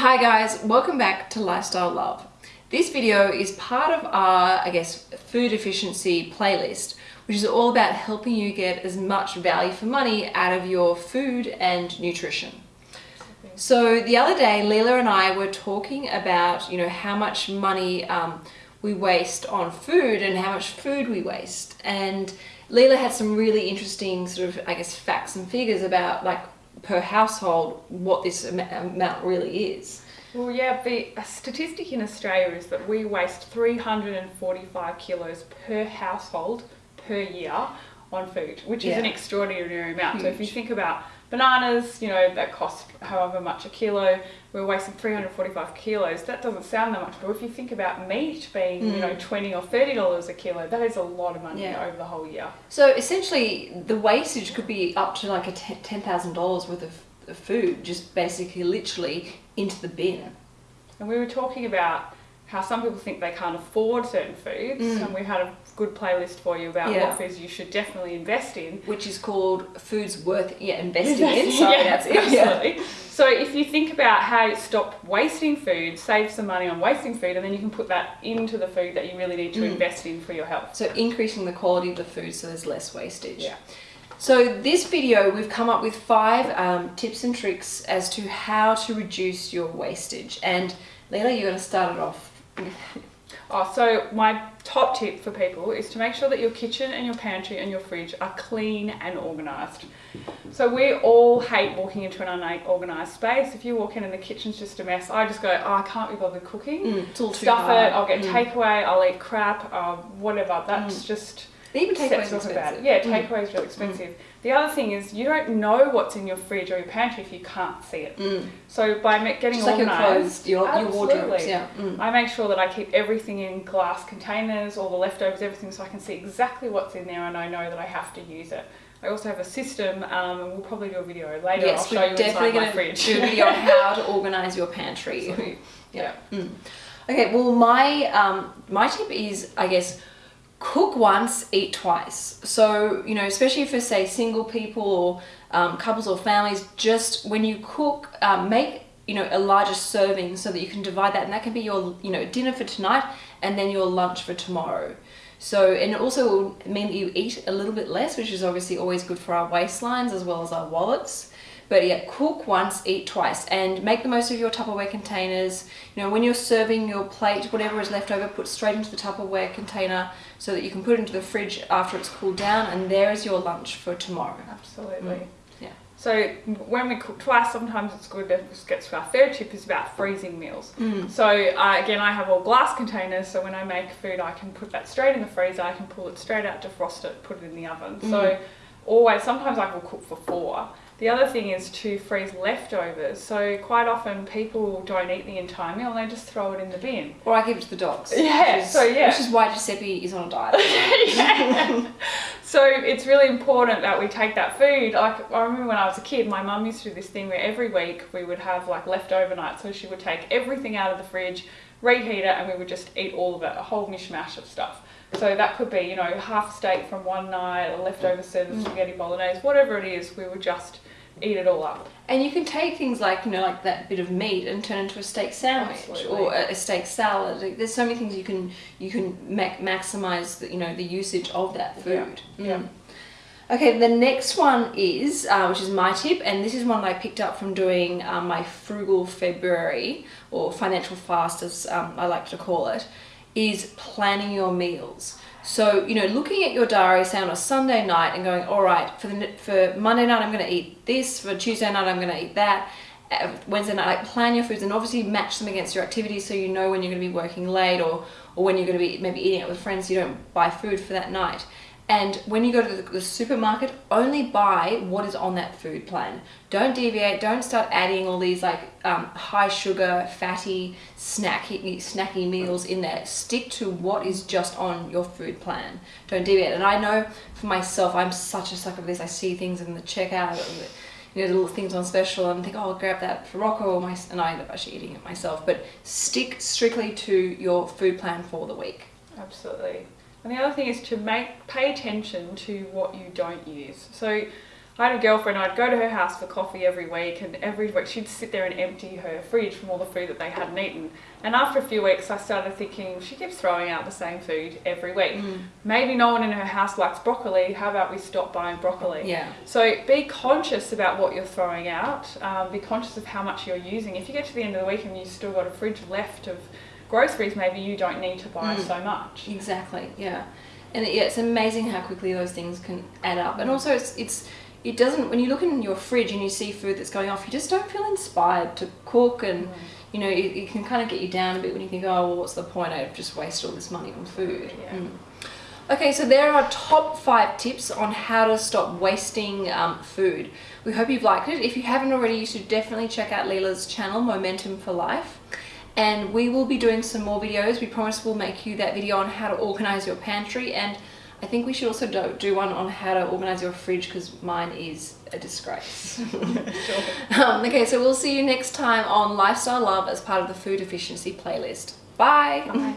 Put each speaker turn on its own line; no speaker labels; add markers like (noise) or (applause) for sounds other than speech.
Hi guys, welcome back to Lifestyle Love. This video is part of our, I guess, food efficiency playlist, which is all about helping you get as much value for money out of your food and nutrition. So the other day, Leela and I were talking about, you know, how much money um, we waste on food and how much food we waste. And Leela had some really interesting sort of, I guess, facts and figures about like per household what this amount really is.
Well, yeah, the statistic in Australia is that we waste 345 kilos per household per year on food, which yeah. is an extraordinary amount. Huge. So if you think about bananas, you know, that cost however much a kilo, we're wasting 345 kilos. That doesn't sound that much, but if you think about meat being, mm. you know, mm. 20 or 30 dollars a kilo, that is a lot of money yeah. over the whole year.
So essentially, the wastage could be up to like a $10,000 worth of food, just basically literally into the bin.
And we were talking about how some people think they can't afford certain foods, mm. and we had a good playlist for you about yeah. what foods you should definitely invest in.
Which is called Foods Worth yeah, Investing in. Sorry,
yeah, that's it. Absolutely. (laughs) Yeah. So if you think about how you stop wasting food, save some money on wasting food, and then you can put that into the food that you really need to mm. invest in for your health.
So increasing the quality of the food so there's less wastage. Yeah. So this video, we've come up with five um, tips and tricks as to how to reduce your wastage. And Leela, you're going to start it off. (laughs)
Oh, so my top tip for people is to make sure that your kitchen and your pantry and your fridge are clean and organised. So we all hate walking into an unorganised space. If you walk in and the kitchen's just a mess, I just go, oh, I can't be bothered cooking. Mm, Stuff it, I'll get mm. takeaway, I'll eat crap, uh, whatever. That's mm. just
even takeaways expensive. About
it. Yeah, mm. takeaway is really expensive. Mm. The other thing is you don't know what's in your fridge or your pantry if you can't see it. Mm. So by getting
Just organised, like your, clothes, your, your wardrobes, yeah.
Mm. I make sure that I keep everything in glass containers, all the leftovers, everything, so I can see exactly what's in there and I know that I have to use it. I also have a system, um, and we'll probably do a video later. Yes, I'll show you definitely going to
do a video on (laughs) how to organise your pantry. So, yeah. yeah. Mm. Okay. Well, my um, my tip is, I guess cook once, eat twice. So, you know, especially for say single people or um, couples or families, just when you cook, um, make, you know, a larger serving so that you can divide that and that can be your, you know, dinner for tonight and then your lunch for tomorrow. So, and it also will mean that you eat a little bit less, which is obviously always good for our waistlines as well as our wallets. But yeah, cook once, eat twice, and make the most of your Tupperware containers. You know, when you're serving your plate, whatever is left over, put straight into the Tupperware container so that you can put it into the fridge after it's cooled down, and there is your lunch for tomorrow.
Absolutely. Mm. Yeah. So when we cook twice, sometimes it's good to get to our third tip is about freezing meals. Mm. So uh, again, I have all glass containers, so when I make food, I can put that straight in the freezer. I can pull it straight out, defrost it, put it in the oven. Mm. So always, sometimes I will cook for four. The other thing is to freeze leftovers. So quite often people don't eat the entire meal, they just throw it in the bin.
Or I give it to the dogs.
Yeah, is, so yeah.
Which is why Giuseppe is on a diet. (laughs)
yeah. So it's really important that we take that food. Like I remember when I was a kid, my mum used to do this thing where every week we would have like leftover night. So she would take everything out of the fridge, reheat it, and we would just eat all of it, a whole mishmash of stuff. So that could be, you know, half steak from one night, a leftover set of mm. spaghetti bolognese, whatever it is, we would just eat it all up.
And you can take things like, you know, like that bit of meat and turn it into a steak sandwich Absolutely. or a, steak salad. Like, there's so many things you can you can ma maximize the, you know the usage of that food. Yeah. Mm. yeah. Okay, the next one is, uh, which is my tip, and this is one I picked up from doing um, my frugal February, or financial fast as um, I like to call it, is planning your meals. So, you know, looking at your diary, say on a Sunday night and going, all right, for, the, for Monday night, I'm going to eat this. For Tuesday night, I'm going to eat that. Uh, Wednesday night, like plan your foods and obviously match them against your activities so you know when you're going to be working late or, or when you're going to be maybe eating out with friends so you don't buy food for that night. And when you go to the, supermarket, only buy what is on that food plan. Don't deviate. Don't start adding all these like um, high sugar, fatty, snacky, snacky meals in there. Stick to what is just on your food plan. Don't deviate. And I know for myself, I'm such a sucker for this. I see things in the checkout, you know, the little things on special, and think, oh, I'll grab that for Rocco, my, and I end up actually eating it myself. But stick strictly to your food plan for the week.
Absolutely. And the other thing is to make pay attention to what you don't use. So I had a girlfriend, I'd go to her house for coffee every week, and every week she'd sit there and empty her fridge from all the food that they hadn't eaten. And after a few weeks, I started thinking, she keeps throwing out the same food every week. Mm. Maybe no one in her house likes broccoli. How about we stop buying broccoli?
Yeah.
So be conscious about what you're throwing out. Um, be conscious of how much you're using. If you get to the end of the week and you've still got a fridge left of groceries, maybe you don't need to buy mm. so much.
Exactly. Yeah. And yeah, it's amazing how quickly those things can add up. And also, it's it's it doesn't when you look in your fridge and you see food that's going off you just don't feel inspired to cook and mm. you know it, it, can kind of get you down a bit when you think oh well what's the point i've just wasted all this money on food
yeah. mm.
okay so there are top five tips on how to stop wasting um, food we hope you've liked it if you haven't already you should definitely check out Leela's channel momentum for life and we will be doing some more videos we promise we'll make you that video on how to organize your pantry and I think we should also do, do one on how to organize your fridge because mine is a disgrace. (laughs) sure. um, okay, so we'll see you next time on Lifestyle Love as part of the Food Efficiency playlist. Bye.
Bye.